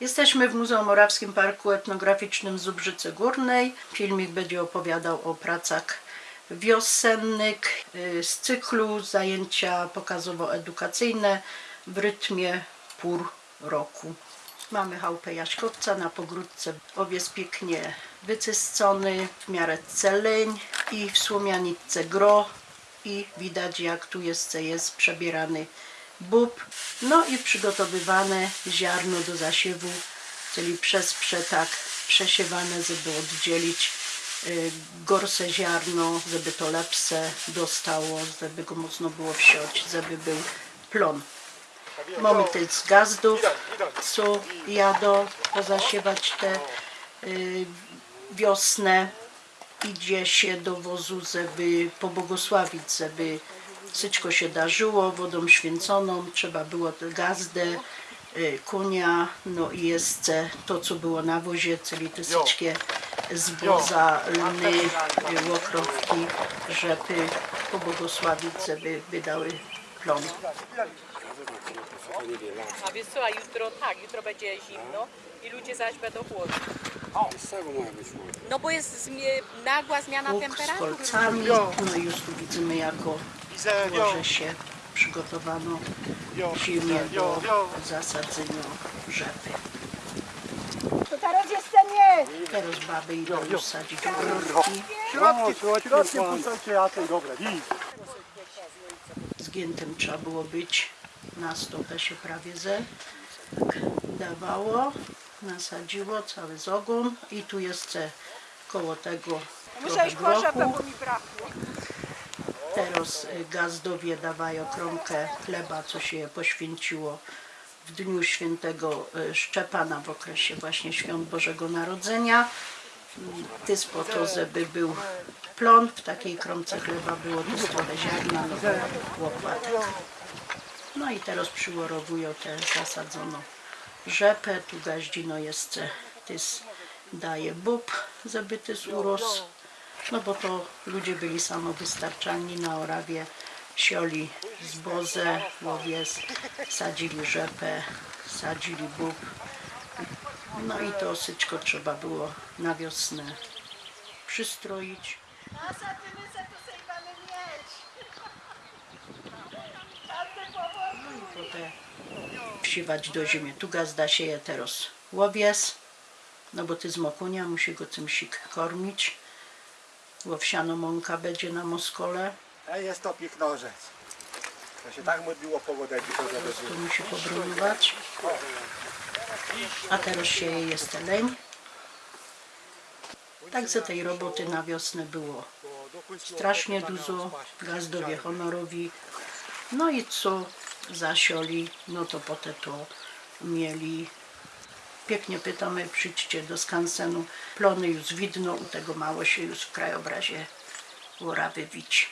Jesteśmy w Muzeum Morawskim Parku Etnograficznym Zubrzycy Górnej. Filmik będzie opowiadał o pracach wiosennych y, z cyklu zajęcia pokazowo-edukacyjne w rytmie pór roku. Mamy chałupę jaśkowca na pogródce. Owiec pięknie wycyscony, w miarę celeń i w słomianitce gro i widać jak tu jest, jest przebierany bób. No i przygotowywane ziarno do zasiewu, czyli przez przetak przesiewane, żeby oddzielić y, gorsze ziarno, żeby to lepsze dostało, żeby go mocno było wsiąść, żeby był plon. Mamy też z gazdów, co jadą pozasiewać te y, wiosnę. Idzie się do wozu, żeby pobłogosławić, żeby wszystko się darzyło wodą święconą. Trzeba było tę gazdę, y, konia, no i jeszcze to, co było na wozie, czyli te wszystkie zboza, lny, y, łokrowki, żeby pobłogosławić, żeby wydały plon. A wiesz co, a jutro tak, jutro będzie zimno i ludzie zaś będą chłodni. No bo jest zmie- nagła zmiana Łuk z temperatury. kolcami, no i już tu widzimy jako łoże się przygotowano w zimie do zasadzenia rzepy. To teraz jest nie. Teraz baby idą już sadzić ogórki. Środki, środkiem puszczajcie jasnej, dobre. Zgiętym trzeba było być. Na stopę się prawie ze tak dawało. Nasadziło cały z ogon i tu jeszcze koło tego rzepę, grochu. bo mi brakło. Teraz y, gazdowie dawają kromkę chleba, co się poświęciło w dniu świętego y, Szczepana w okresie właśnie świąt Bożego Narodzenia. Mm, Tys po to, żeby był plon, w takiej kromce chleba było też trochę ziarna, no łopatek. No i teraz przyłorowują tę zasadzoną rzepę, tu gaździno jeszcze tys daje bób, żeby tys urósł. No bo to ludzie byli samowystarczalni na Orawie, sioli zbozę, łowiec, sadzili rzepę, sadzili bób. No i to syćko trzeba było na wiosnę przystroić. Każdy powoli. Potem wsiewać do ziemi. Tu gazda sieje teraz łowiec, no bo ty z mokunia musi go cymsik kormić. Łowsiano mąka będzie na moskole. a jest to piknożec. To się tak modliło pogodę, jak to żeby Tu musi pobroniwać. A teraz sieje jest leń. Także tej roboty na wiosnę było strasznie dużo. Gazdowie honorowi. No i co zasioli, no to potem to mieli. Pięknie pytamy, przyjdźcie do skansenu. Plony już widno, u tego mało się już w krajobrazie Łorawy wić.